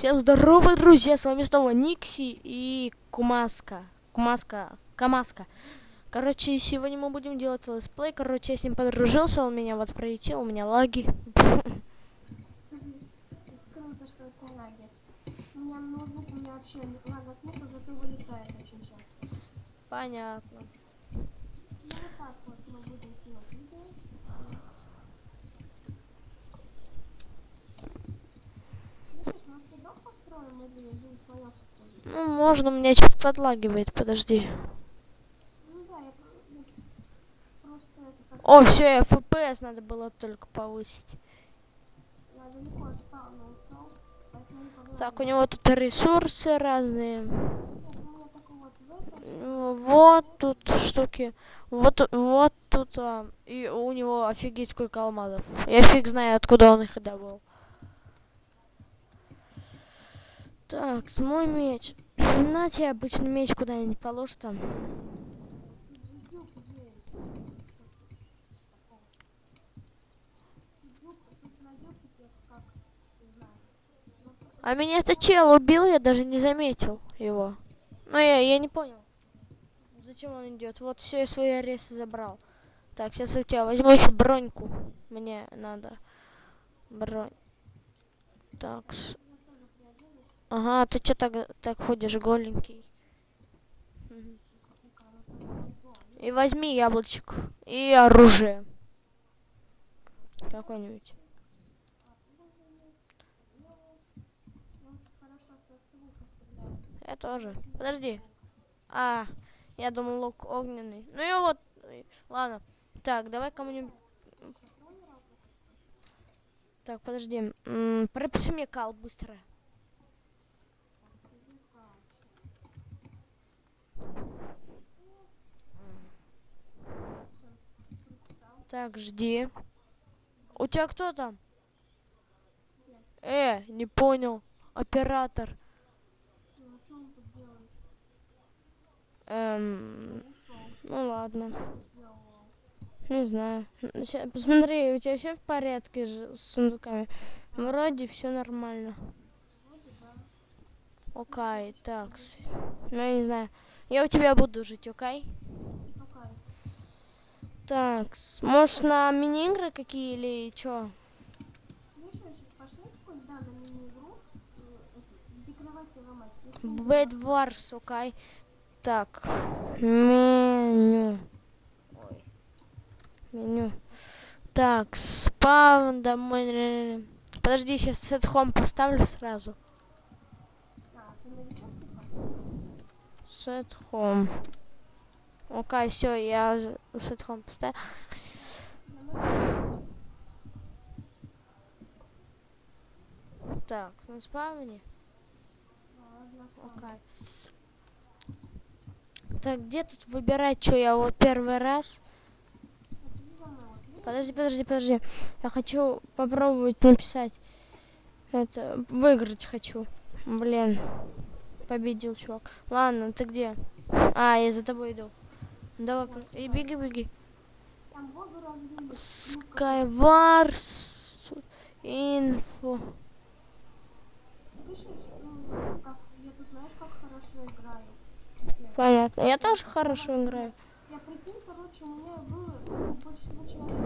Всем здорово, друзья! С вами снова Никси и Кумаска. Кумаска. Камаска. Короче, сегодня мы будем делать летсплей. Короче, я с ним подружился, он меня вот пролетел, у меня лаги. Круто, что у тебя лаги. У меня ноутбук, у меня вообще лагов нету, зато вылетает очень часто. Понятно. Ну вот так вот мы будем снимать видео. Слышишь, может ты дом построим или один слоёк построим? Ну, можно, у меня что-то подлагивает, подожди. О, все, FPS надо было только повысить. Так, у него тут ресурсы разные. Вот тут штуки. Вот, вот тут. а, и у него офигеть сколько алмазов. Я фиг знаю, откуда он их добыл. Так, с мой меч. На тебе обычный меч куда-нибудь положь там. А меня этот чел убил, я даже не заметил его. Ну, я, я не понял. Зачем он идет? Вот все, я свои аресы забрал. Так, сейчас у тебя возьму еще броньку. Мне надо. Бронь. Так. Ага, ты что так, так ходишь голенький? И возьми яблочек. И оружие. Какое-нибудь. Я тоже. Подожди. А, я думал лук огненный. Ну и вот. Ладно. Так, давай кому-нибудь. Так, подожди. М, Пропиши мне кал быстро. Так, жди. У тебя кто там? Э, не понял. Оператор. Эм, ну ладно. Не знаю. Ща- посмотри, у тебя все в порядке с сундуками? Вроде все нормально. Окей, так. с- Ну, я не знаю. Я у тебя буду жить, окей? Какая? Так, может на мини-игры какие или не Bad Wars, окей? Так, меню. Меню. Так, спаун домой. Подожди, сейчас сет home поставлю сразу. Set home. Окей, все, я set home поставил. Так, на спавне. Окей. Так, где тут выбирать, что я вот первый раз? Подожди, подожди, подожди. Я хочу попробовать написать. Это, выиграть хочу. Блин. Победил чувак. Ладно, ты где? А, я за тобой иду. Давай, и беги, беги. Skywars. Слышишь, ну. Понятно. Я тоже хорошо играю. Я прикинь, короче, у меня было больше всего человек.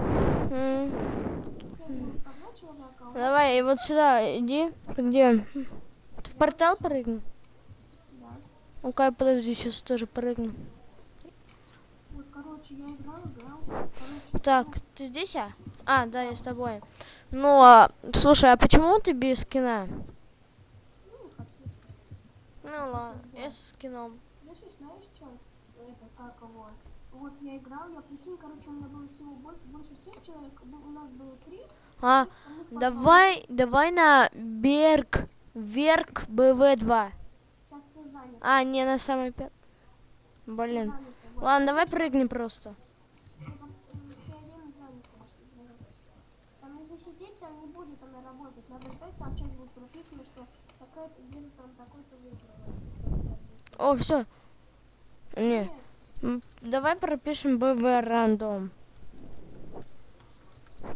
Человека, а Давай, и вот сюда иди. Ты где? Ты в портал прыгнул? Да. Ну-ка, подожди, сейчас тоже прыгну. Вот, короче, я играл, играл. Короче, Так, ты здесь, а? А, да, я с тобой. Ну, а, слушай, а почему ты без скина? ну, ладно, я с скином. Слышишь, знаешь, что? Это как его? Вот я играл, я прикинь, короче, у меня было всего больше, больше всех человек. У нас было три. А, а мы по давай, давай на Берг, Верк БВ-2. Сейчас все заняты. А, не на самый первый. Блин. Ладно, давай прыгнем просто. сидеть там не будет она работать. Надо ждать, там что будет прописано, что такой-то день там такой-то выигрывает. О, все. Не. Давай пропишем ББ рандом.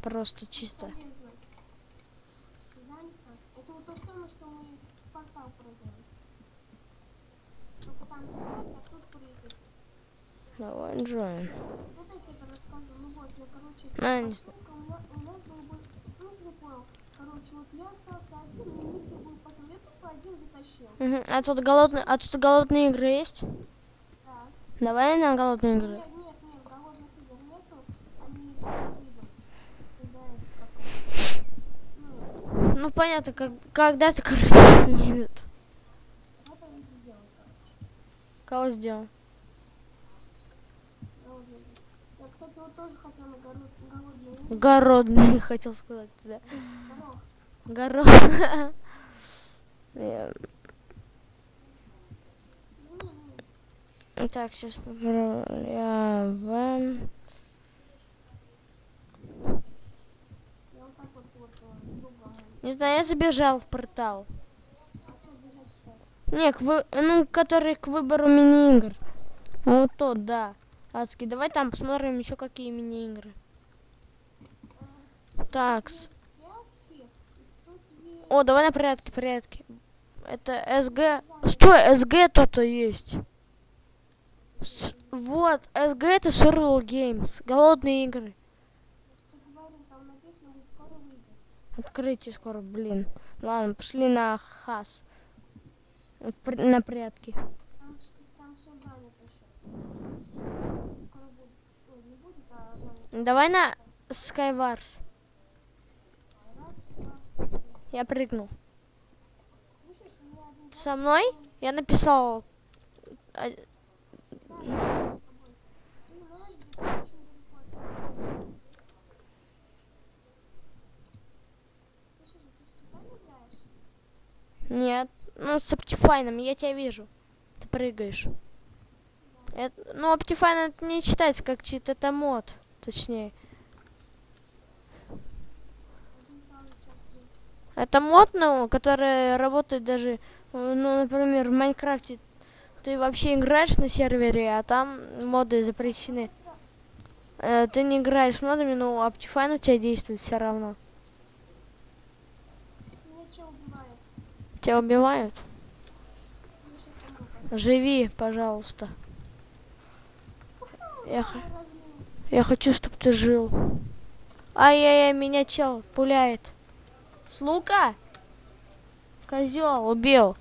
Просто чисто. Это вот то что мы портал продаем. Только там я, короче, А, не поскольку у меня, у меня был бы, ну, не понял. Короче, вот я остался один, и мне все было потом. Я тупо один затащил. Мгм. А тут голодные, а тут голодные игры есть? Так. Давай на голодные игры. Нет, нет, нет, голодных игр нету. Они. Когда? Ну, Ну понятно, как, когда-то, короче, не идут. Кого сделал? Голодные игры. Я, тоже хотел сказать, да. Город. Э. Так, сейчас поправляем. Не знаю, я забежал в портал. А? Не, к вы... ну, который к выбору мини-игр. Вот тот, да. Адский. Давай там посмотрим еще какие мини-игры. Такс. О, давай на порядке, порядке. Это СГ. Стой, СГ тут есть. С- Вот, СГ это Survival Games. Голодные игры. Открытие скоро, блин. Ладно, пошли на хас. На порядке. Там, с- там все занято сейчас. Скоро будет. Ой, не будет, а занято. Давай на Skywars. Я прыгнул. Со мной? Я написал. играешь? Нет. Ну, с Optifine, я тебя вижу. Ты прыгаешь. Это- ну, Optifine это не читается как чит, это мод. Точнее. Это мод, ну, который работает даже, ну, например, в Майнкрафте. Ты вообще играешь на сервере, а там моды запрещены. Э, ты не играешь модами, но Optifine у тебя действует все равно. Убивает. Тебя убивают? Живи, пожалуйста. Я. я хочу, чтобы ты жил. Ай-яй-яй, меня чел пуляет. С лука? Козел, убил.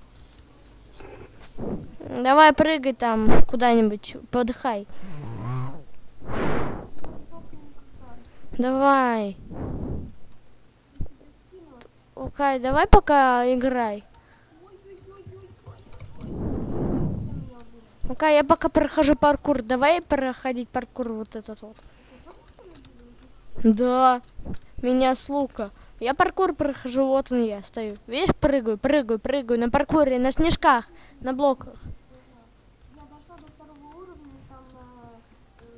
Давай прыгай там куда-нибудь, подыхай. Давай. Окей, давай пока играй. Ой-ой-ой-ой-ой. Все меня Окей, я пока прохожу паркур. Давай проходить паркур вот этот вот. Да, меня с лука. Я паркур прохожу, вот он я стою. Видишь, прыгаю, прыгаю, прыгаю на паркуре, на снежках, на блоках.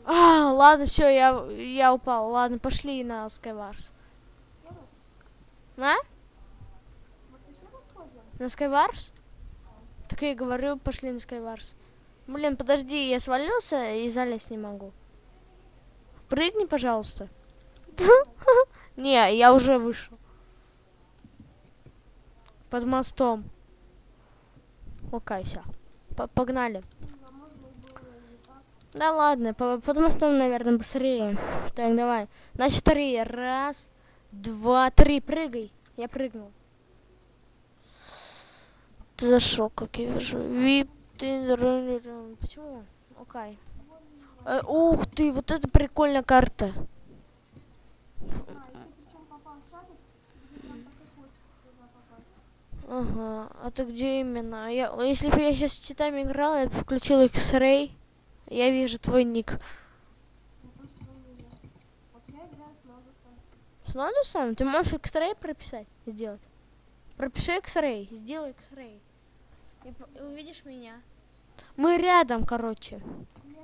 А, ладно, все, я, я упал. Ладно, пошли на Skywars. На? На Skywars? Так я и говорю, пошли на Skywars. Блин, подожди, я свалился и залезть не могу. Прыгни, пожалуйста. Не, я уже вышел. Под мостом. Окей, все. Погнали. Да ладно, по- под мостом, наверное, быстрее. Так, давай. На счет три. Раз, два, три. Прыгай. Я прыгнул. Ты зашел, как я вижу. Вип, ты... Почему? Окей. Э, ух ты, вот это прикольная карта. А. Ага, а ты где именно? Я, если бы я сейчас с читами играла, я бы включила X-Ray. Я вижу твой ник. С Нодусом. Ты можешь X-Ray прописать? Сделать? Пропиши X-Ray, сделай X-Ray. И, и увидишь меня. Мы рядом, короче. Я.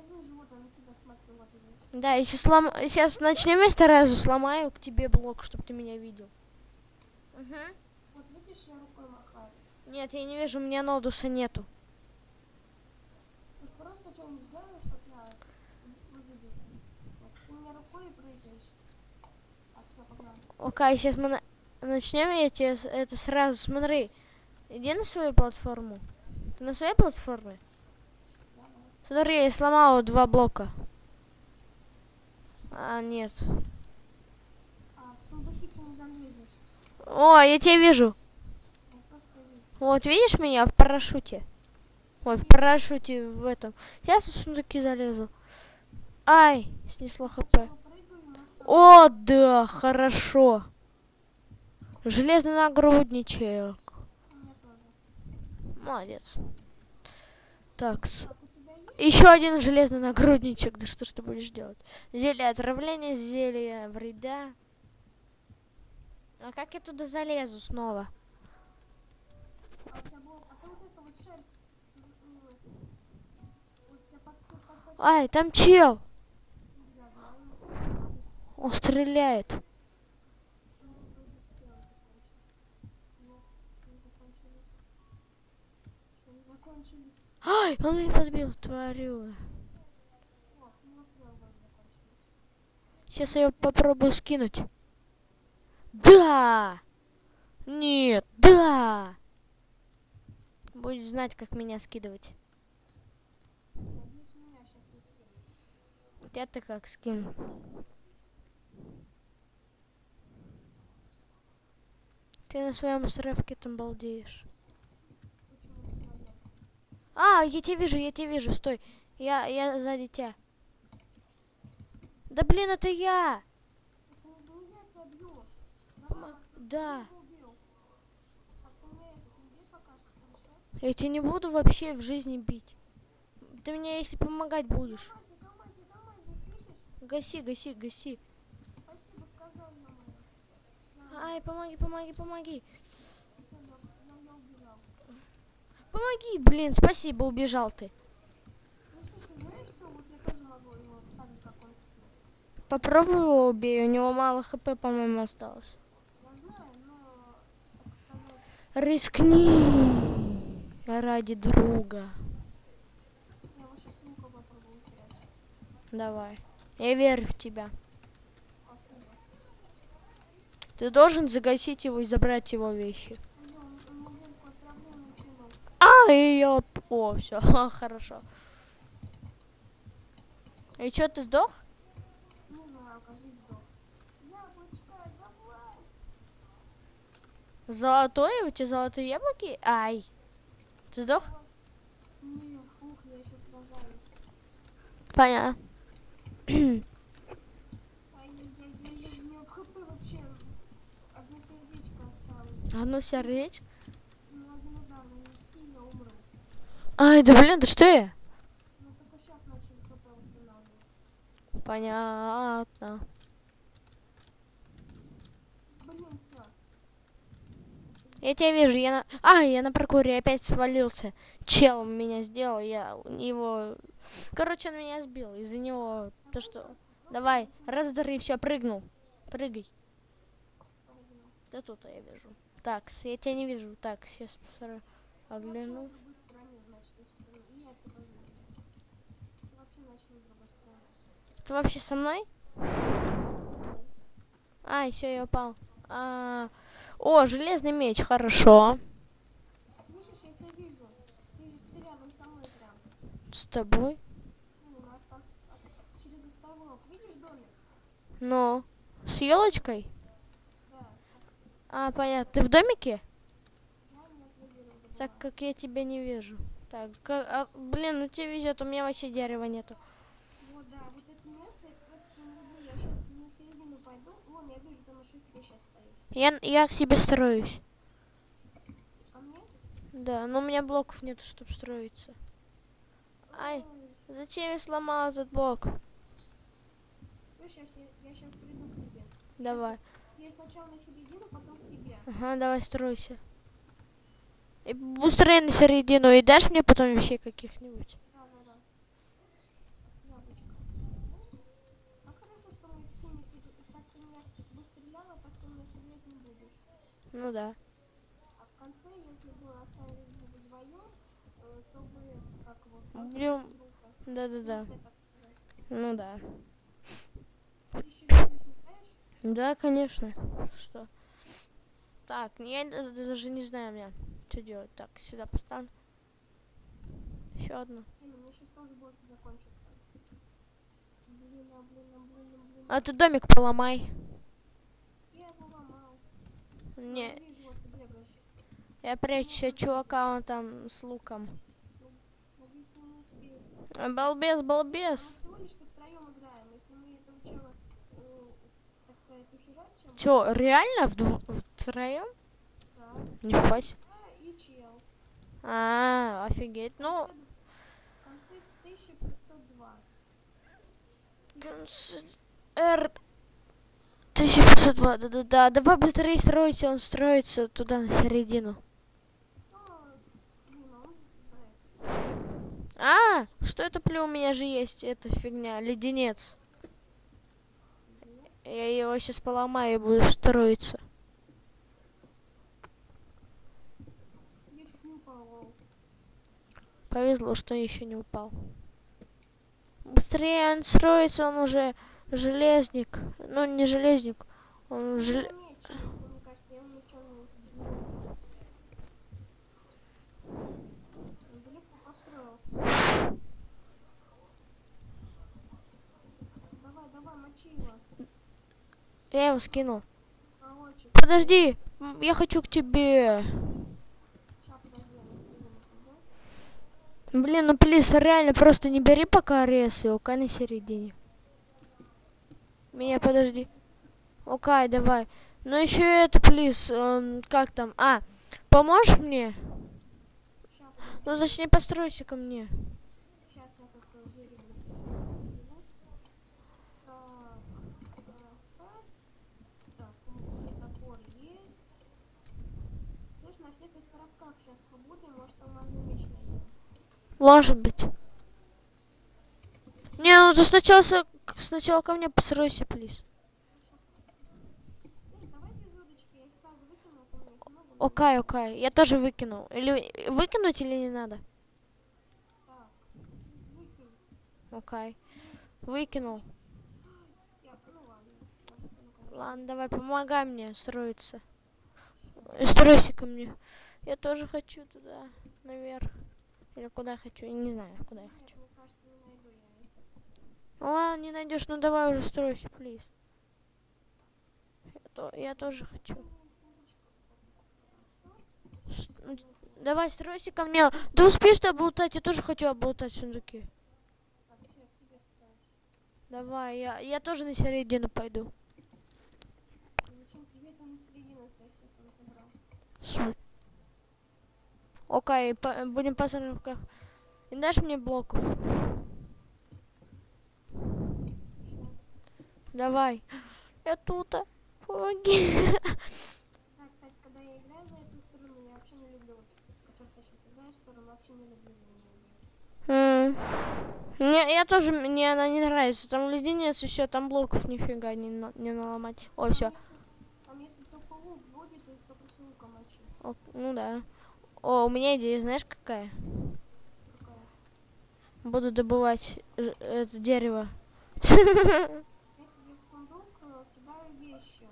Да, сейчас, слом... сейчас начнем, я сразу сломаю к тебе блок, чтобы ты меня видел. Угу. Вот видишь, я рукой махаю. Нет, я не вижу, у меня Нодуса нету. Ты просто что-нибудь сделаешь, чтоб я увидел. Вот, ты мне рукой прыгаешь. Все, погнали. Окей, сейчас мы на- начнем, я тебе это сразу, смотри. Иди на свою платформу. Ты на своей платформе? Смотри, я сломала два блока. А, нет. А. О, я тебя вижу. Я. Вот, видишь меня в парашюте? Ой, в парашюте в этом. Сейчас в сундуки залезу. Ай, снесло хп. Я? О, да, хорошо. Железный нагрудничек. Молодец. Так, еще один железный нагрудничек. Да что ж ты будешь делать? Зелье отравления, зелье вреда. А как я туда залезу снова? А у тебя было... А ты вот это вот шерсть... з- ну, У тебя под... под- под- под- Ай, там чел. Я знаю. Он стреляет. У меня вроде стрелы закончились. Нет, не закончились. Что, не закончились? Ай, он меня подбил, тварю. О, у него стрелы вроде закончились. Сейчас я попробую скинуть. Да! Нет, да! Будет знать, как меня скидывать. Надеюсь, меня сейчас не скинут. Я ты как скину. Ты на своем островке там балдеешь. А, я тебя вижу, я тебя вижу, стой. Я, я сзади тебя. Да блин, это я! Да. Я тебя не буду вообще в жизни бить. Ты мне если помогать будешь. Гаси, гаси, гаси. Ай, помоги, помоги, помоги. Я, я, я убежал. Помоги, блин, спасибо, убежал ты. Попробуй его убей, у него мало хп, по-моему, осталось. Рискни ради друга. Давай. Я верю в тебя. Ты должен загасить его и забрать его вещи. Блин, он, он мне великое отравление кинул. А, ее... О, все, хорошо. И что, ты сдох? Давай! Золотое? У тебя золотые яблоки? Ай. Ты сдох? Не, фух, я еще сражаюсь. Понятно. Одно сердечко осталось. Одно сердечко. Ну, один удар нанести, и я умру. Ай, да блин, да что я? Понятно. Я тебя вижу, я на... А, я на паркуре опять свалился. Чел меня сделал, я его... Короче, он меня сбил. Из-за него то, что... Давай, раз, три, все, прыгнул. Прыгай. Да тут я вижу. Так, я тебя не вижу. Так, сейчас огляну. Вообще на другой стороне, значит, если ты- и я тебя вижу. Ты вообще начал на другой стороне. Ты вообще со мной? Ай, все, я упал. А, О, железный меч, хорошо. Слышишь, я тебя вижу. Ты, ты рядом со мной прям. С тобой? Ну, у нас там а, через островок. Видишь домик? Ну, с елочкой? Да. А, понятно. Ты в домике? Я нет, где Так как я тебя не вижу. Так, а, блин, ну тебе везет, у меня вообще дерева нету. Вот, да, вот это место, это не люблю. Я сейчас на середину пойду. Вон, я вижу, там на шестере сейчас стоит. Я, я к себе строюсь. А? Да, но у меня блоков нет, чтобы строиться. Ай, зачем я сломал этот блок? Слышь, я, ща- я сейчас приду к тебе. Давай. Я сначала на середину, потом к тебе. Ага, давай стройся. И устрои на середину и дашь мне потом вещей каких-нибудь. Ну да. А в конце, если бы оставили бы вдвоем, э, то бы как вот... Будем... Да-да-да. Ну да. Да, конечно. Что? Так, ну я даже не знаю меня, что делать. Так, сюда поставлю. Еще одну. А ты домик поломай. Не. Я прячу чувака, он там с луком. Балбес, балбес. Чё, реально вдв втроем? Да. Не фась. А, офигеть, ну... Концы 1502. Концы... 1502, да-да-да. Давай быстрее стройте, он строится туда, на середину. Ну, а да, что это плю у меня же есть? Это фигня, леденец. Я его сейчас поломаю и буду строиться. Повезло, что еще не упал. Быстрее он строится, он уже Железник. Ну, не железник. Он жел... Я его скинул. Подожди, я хочу к тебе. Блин, ну плиз, реально просто не бери пока арес его, на середине. Меня, подожди. Окай, давай. Ну еще это, плиз, эм, как там? А, поможешь мне? Сейчас. Ну, зачем постройся ко мне. Может быть. Не, ну ты сначала сначала ко мне постройся, плиз. Выкину. Окай, окай. Я тоже выкинул. Или выкинуть или не надо? Окей. Выкинул. Ну ладно. давай, помогай мне строиться. Стройся ко мне. Я тоже хочу туда, наверх. Или куда хочу, я не знаю, куда я хочу. мне кажется, не найду я их. Ладно, не найдешь, ну давай уже стройся, плиз. Я, то- я тоже хочу. С- ну, Давай, стройся ко мне. Да успеешь ты облутать, я тоже хочу облутать сундуки. Давай, я, я тоже на середину пойду. Суть. Окей, по- будем по сороках. И дашь мне блоков? Давай. Я тут. а. Помоги. Да, кстати, когда я играю за эту сторону, я вообще не люблю, которую ты сейчас играешь, сторону, вообще не люблю. М. Мне, я тоже, мне она не нравится. Там леденец все, там блоков нифига не, на- не наломать. О, все. Там если, только лук будет, то только с луком мочи. ну да. О, у меня идея, знаешь какая? Какая? Буду добывать это дерево. Я тебе в сундук э, кидаю вещи.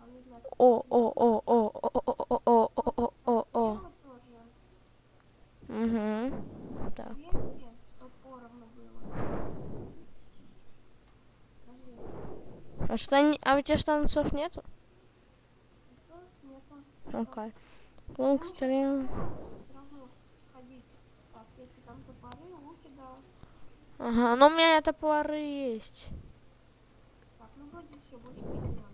А не знаю, О, о, о, о, о, о, о, о, о, о. Угу. Так. Поровну было. Подожди, А, а у тебя штанцов нету? что? Окей. Стрел. Топоры, луки, да. Ага, но у меня топоры есть. Так, ну вроде все, больше ничего не надо.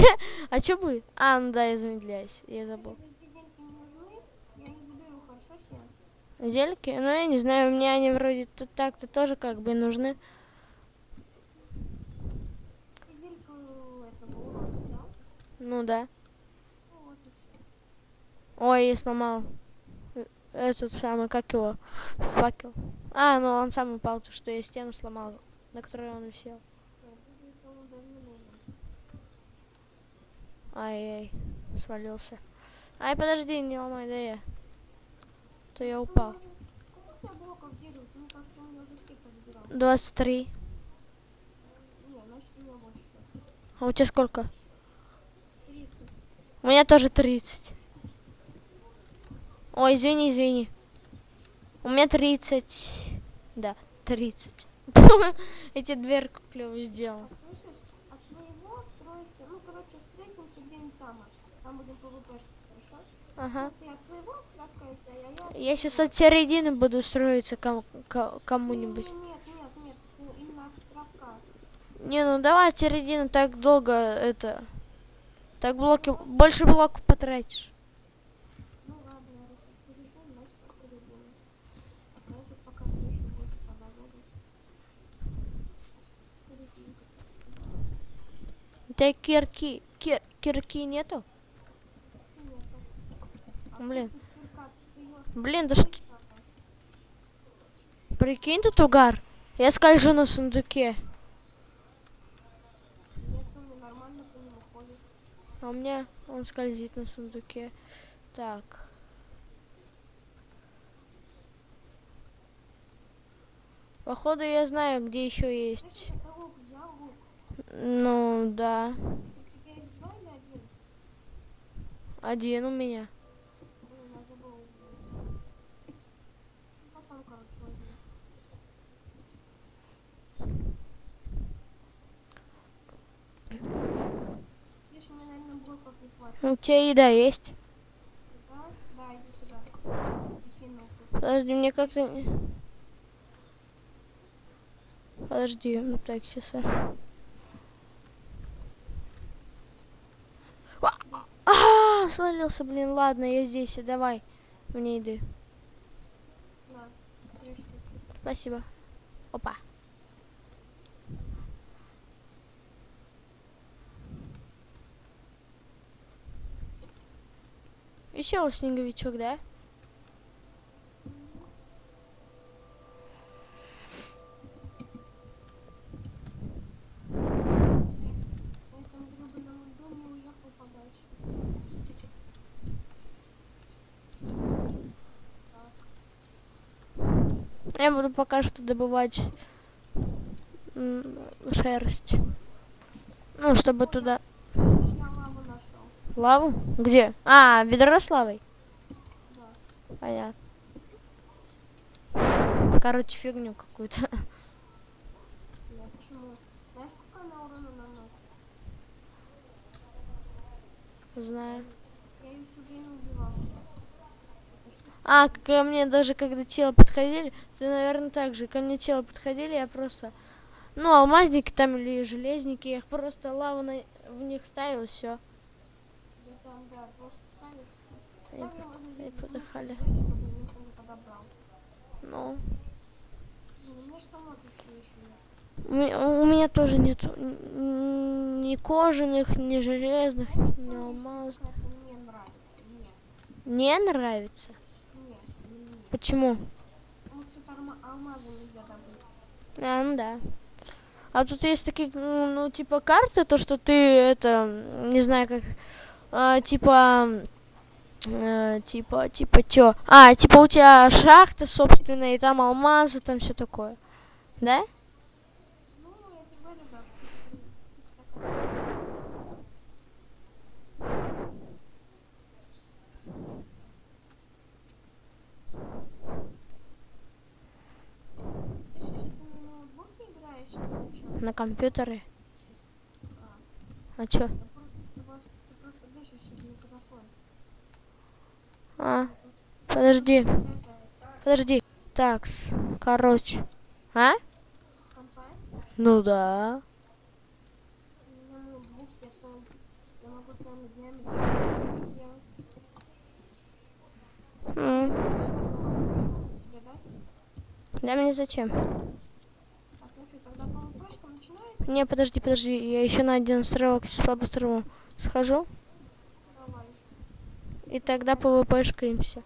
А что будет? А, ну да, я замедляюсь. Я забыл. Зельки? Ну, я не знаю, меня они вроде тут так-то тоже как бы нужны. Ну да. Ой, я сломал. Этот самый, как его? Факел. А, ну он сам упал, то что я стену сломал, на которой он висел. по-моему, даже не нужен. Ай-яй, свалился. Ай, подожди, не ломай, да я. То я упал. Сколько у тебя блоков дерева? Мне кажется, у меня уже все позабирал. 23. Не, значит, у меня больше. А у тебя сколько? 30. У меня тоже 30. Ой, извини, извини. У меня 30. Да, 30. Эти дверку клево сделал. Слышишь, от своего стройся. Ну, короче, встретимся где-нибудь там. аж. Там будем ПВП, хорошо? Ага. Ты от своего сфоткайся, а я... Я сейчас от середины буду строиться ком- ко- кому-нибудь. Нет, нет, нет, ну, именно от островка. Не, ну давай от середины так долго это. Так блоки. Больше блоков потратишь. Ну. А тебя кирки. Кир, кирки нету? Блин. Блин, да что. Прикинь тут угар. Я скольжу на сундуке. А у меня он скользит на сундуке. Так. Походу я знаю, где еще есть. Ну да. Один у меня. Блин, я забыл взять. Ну, Потом, короче, возьму. Видишь, мне, наверное, блоков не хватит. У тебя еда есть? Подожди, мне как-то... Подожди, ну так, сейчас. А, а, свалился, блин, ладно, я здесь, давай мне еды. Спасибо. Опа. Веселый снеговичок, да? Я буду пока что добывать шерсть. Ну, чтобы туда... Слышишь, я лаву нашел. Лаву? Где? А, ведро с лавой? Да. Понятно. Короче, фигню какую-то. Знаю. А, ко мне даже когда тело подходили, ты, наверное, так же. Ко мне тело подходили, я просто... Ну, алмазники там или железники, я их просто лаву на... в них ставил, все. Да там, да, просто ставишь. Они, они подыхали. Ну, у меня тоже нет ни кожаных, ни железных, ни алмазных. Не нравится? Почему? А, ну да. А тут есть такие, ну, типа карты, то, что ты, это, не знаю, как, а, типа, э, типа, типа, чё? А, типа у тебя шахта собственная, и там алмазы, там все такое. Да? Ну, я тебе говорю, да. типа такая. Слышишь, а ты на ноутбуке играешь или на чём? На компьютере. А, А чё? да просто, ты просто, ты просто дышишь через микрофон. А, подожди, подожди. Такс, короче. А? Ну да. дать? Да мне зачем? Не, подожди, подожди, я еще на один островок сейчас по-быстрому схожу. И тогда ПВПшкаемся.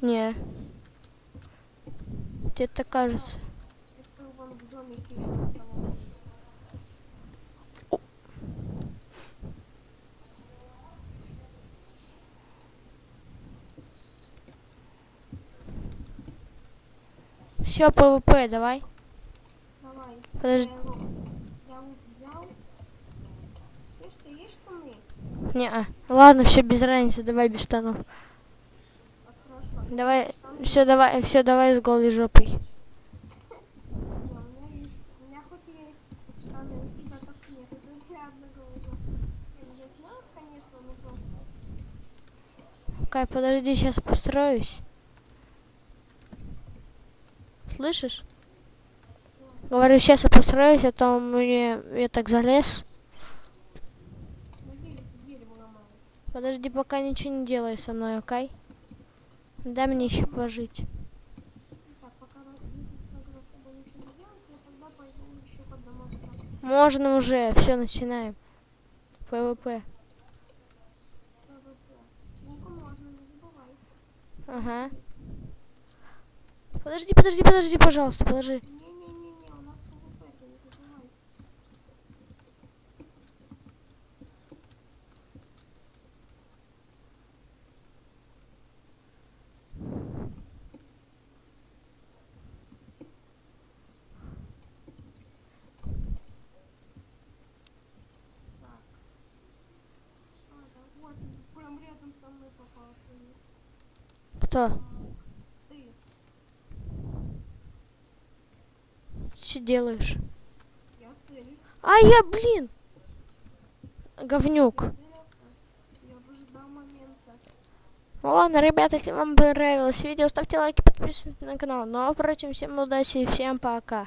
Не. Тебе так кажется. Все, ПВП, давай. Давай. Подожди. Я лук, я лук взял. Слышь, ты есть Не, ладно, все без разницы, давай без штанов. А. Давай, все, давай, все, давай с голой жопой. Кай, подожди, сейчас построюсь. Слышишь? Говорю, сейчас я построюсь, а то мне я так залез. Ну, дерево, дерево ломаю. Подожди, пока ничего не делай со мной, окей? Дай мне еще пожить. Можно уже, все, начинаем. ПВП. Ага. Подожди, подожди, подожди, пожалуйста, положи у нас ПВП, ты не забывай. Так. А, да, вот, прям рядом со мной попался. Кто? Ты. Что делаешь? Я целюсь. А я, блин! Говнюк. Ну ладно, ребята, если вам понравилось видео, ставьте лайки, подписывайтесь на канал. Ну а впрочем, всем удачи и всем пока.